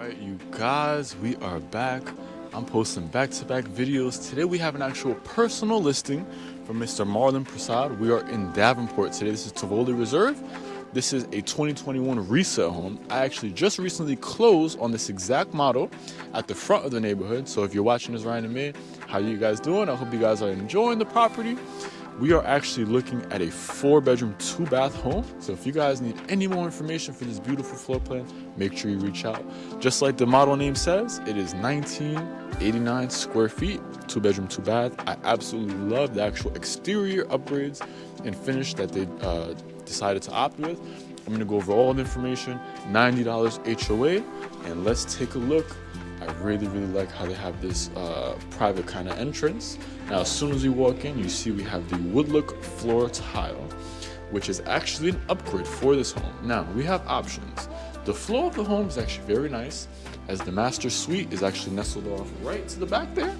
Alright, you guys, we are back. I'm posting back-to-back videos. Today we have an actual personal listing from Mr. Marlon Prasad. We are in Davenport today. This is Tivoli Reserve. This is a 2021 resale home. I actually just recently closed on this exact model at the front of the neighborhood. So if you're watching this right in May, how are you guys doing? I hope you guys are enjoying the property we are actually looking at a four bedroom two bath home. So if you guys need any more information for this beautiful floor plan make sure you reach out. Just like the model name says it is 1989 square feet two bedroom two bath i absolutely love the actual exterior upgrades and finish that they uh, decided to opt with. I'm to go over all the information $90 hoa and let's take a look I really, really like how they have this uh, private kind of entrance. Now, as soon as you walk in, you see we have the wood look floor tile, which is actually an upgrade for this home. Now, we have options. The floor of the home is actually very nice, as the master suite is actually nestled off right to the back there.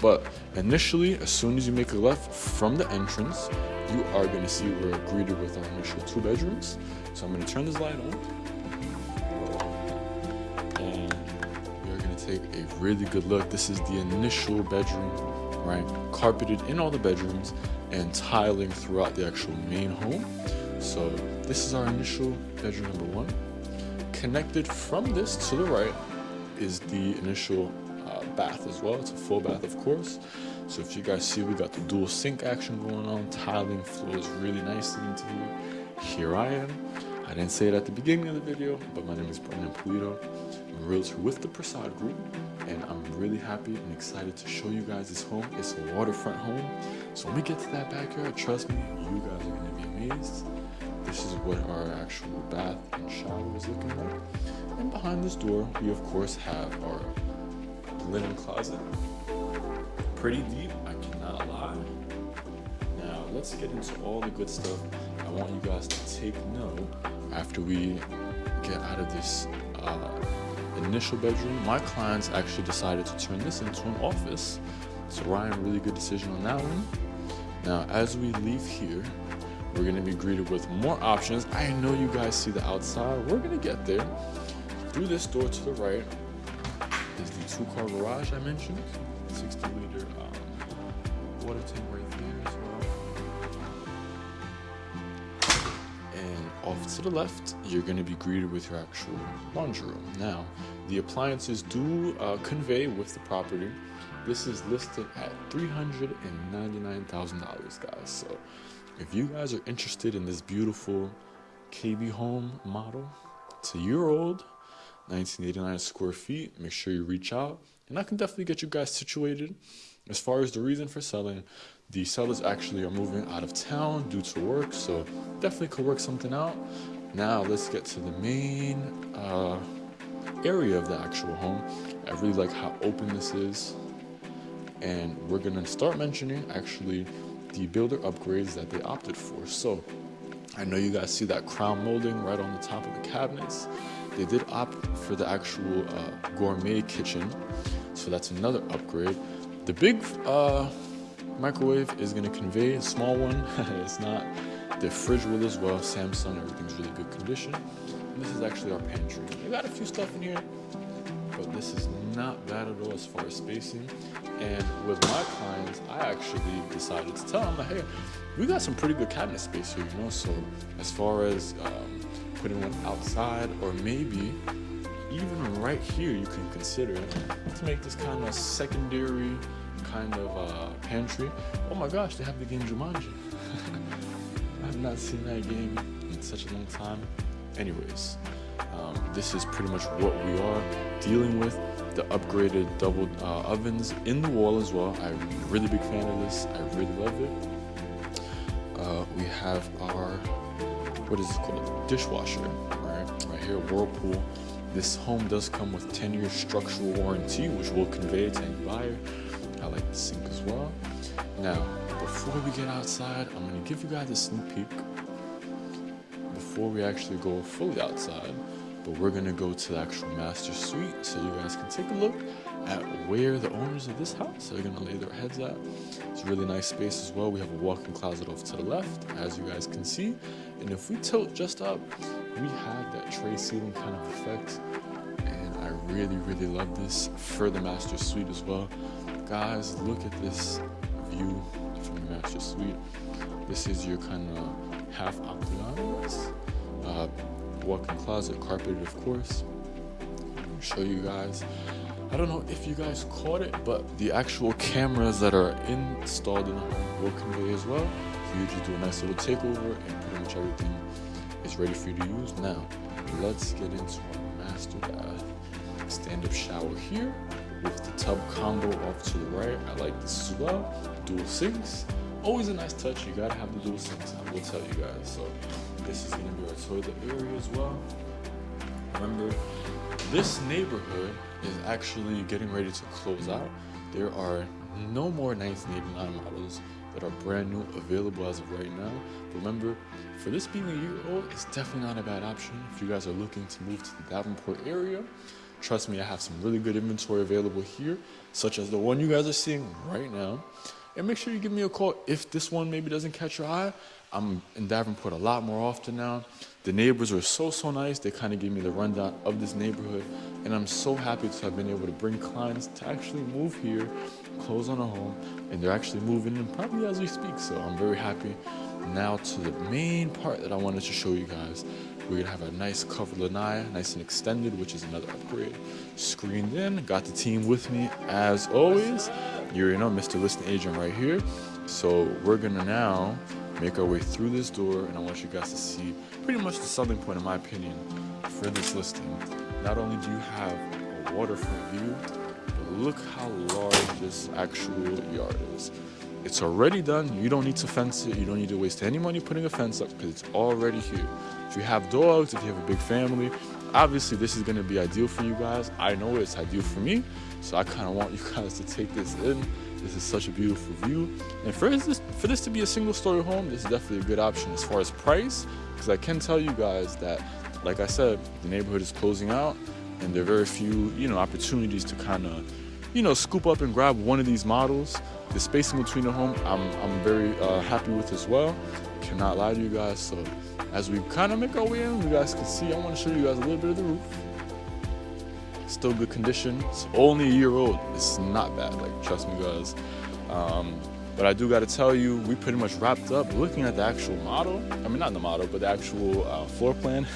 But initially, as soon as you make a left from the entrance, you are going to see we're greeted with our initial two bedrooms. So I'm going to turn this light on. Take a really good look. This is the initial bedroom, right? Carpeted in all the bedrooms and tiling throughout the actual main home. So this is our initial bedroom number one. Connected from this to the right is the initial uh, bath as well. It's a full bath, of course. So if you guys see, we got the dual sink action going on. Tiling flows really nicely into here. Here I am. I didn't say it at the beginning of the video, but my name is Brendan Pulido. I'm realtor with the Prasad Group, and I'm really happy and excited to show you guys this home. It's a waterfront home, so when we get to that backyard, trust me, you guys are going to be amazed. This is what our actual bath and shower is looking like. And behind this door, we of course have our linen closet. Pretty deep, I cannot lie. Now, let's get into all the good stuff. I want you guys to take note after we get out of this uh, initial bedroom, my clients actually decided to turn this into an office. So Ryan, really good decision on that one. Now, as we leave here, we're gonna be greeted with more options. I know you guys see the outside. We're gonna get there. Through this door to the right is the two-car garage I mentioned. 60-liter um, water tank right there as well. And off to the left, you're going to be greeted with your actual laundry room. Now, the appliances do uh, convey with the property. This is listed at $399,000, guys. So, if you guys are interested in this beautiful KB home model, it's a year old, 1989 square feet, make sure you reach out, and I can definitely get you guys situated. As far as the reason for selling, the sellers actually are moving out of town due to work, so definitely could work something out. Now let's get to the main uh, area of the actual home. I really like how open this is. And we're gonna start mentioning actually the builder upgrades that they opted for. So I know you guys see that crown molding right on the top of the cabinets. They did opt for the actual uh, gourmet kitchen. So that's another upgrade. The big uh, microwave is going to convey a small one. it's not. The fridge will as well. Samsung, everything's really good condition. And this is actually our pantry. We got a few stuff in here, but this is not bad at all as far as spacing. And with my clients, I actually decided to tell them, hey, we got some pretty good cabinet space here, you know. So as far as um, putting one outside or maybe even right here, you can consider to make this kind of secondary kind of uh, pantry. Oh my gosh, they have the game Jumanji. I have not seen that game in such a long time. Anyways, um, this is pretty much what we are dealing with. The upgraded double uh, ovens in the wall as well. I'm a really big fan of this. I really love it. Uh, we have our, what is it called? Dishwasher, right? Right here, Whirlpool. This home does come with 10 year structural warranty, which will convey to any buyer. I like the sink as well. Now, before we get outside, I'm gonna give you guys a sneak peek before we actually go fully outside, but we're gonna go to the actual master suite so you guys can take a look at where the owners of this house are gonna lay their heads at. It's a really nice space as well. We have a walk-in closet off to the left, as you guys can see. And if we tilt just up, we have that tray ceiling kind of effect And I really, really love this for the master suite as well. Guys, look at this view from the master suite. This is your kind of half octagon. Uh, walk-in closet, carpeted of course. show you guys. I don't know if you guys caught it, but the actual cameras that are installed in the home will convey as well. So you just do a nice little takeover and pretty much everything is ready for you to use. Now, let's get into our master bath. Stand-up shower here with the tub combo off to the right. I like this as well. Dual sinks. Always a nice touch. You gotta have the dual sinks. I will tell you guys. So this is gonna be our toilet area as well. Remember, this neighborhood is actually getting ready to close out. There are no more 1989 models that are brand new available as of right now. But remember, for this being a year old, it's definitely not a bad option. If you guys are looking to move to the Davenport area, trust me, I have some really good inventory available here, such as the one you guys are seeing right now. And make sure you give me a call if this one maybe doesn't catch your eye. I'm in Davenport a lot more often now. The neighbors are so, so nice. They kind of gave me the rundown of this neighborhood. And I'm so happy to have been able to bring clients to actually move here, close on a home, and they're actually moving in probably as we speak. So I'm very happy. Now to the main part that I wanted to show you guys. We're gonna have a nice covered lanai, nice and extended, which is another upgrade. Screened in, got the team with me as always. You already know Mr. Listing Agent right here. So we're gonna now make our way through this door and I want you guys to see pretty much the selling point in my opinion for this listing. Not only do you have a waterfront view, but look how large this actual yard is. It's already done. You don't need to fence it. You don't need to waste any money putting a fence up because it's already here. If you have dogs, if you have a big family, obviously this is going to be ideal for you guys. I know it's ideal for me. So I kind of want you guys to take this in this is such a beautiful view. And for this, for this to be a single story home, this is definitely a good option as far as price. Because I can tell you guys that, like I said, the neighborhood is closing out and there are very few, you know, opportunities to kind of, you know, scoop up and grab one of these models. The spacing between the home, I'm, I'm very uh, happy with as well. Cannot lie to you guys. So as we kind of make our way in, you guys can see, I want to show you guys a little bit of the roof still good condition. It's only a year old. It's not bad. Like trust me, guys. Um, but I do got to tell you, we pretty much wrapped up looking at the actual model. I mean, not the model, but the actual uh, floor plan.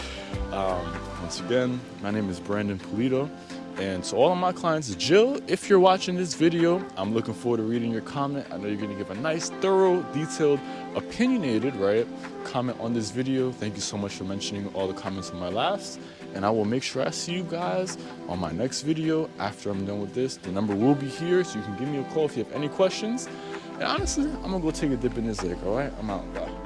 um, once again, my name is Brandon Polito. And to all of my clients, Jill, if you're watching this video, I'm looking forward to reading your comment. I know you're going to give a nice, thorough, detailed, opinionated, right, comment on this video. Thank you so much for mentioning all the comments on my last and I will make sure I see you guys on my next video after I'm done with this. The number will be here, so you can give me a call if you have any questions. And honestly, I'm gonna go take a dip in this lake, all right? I'm out, bye.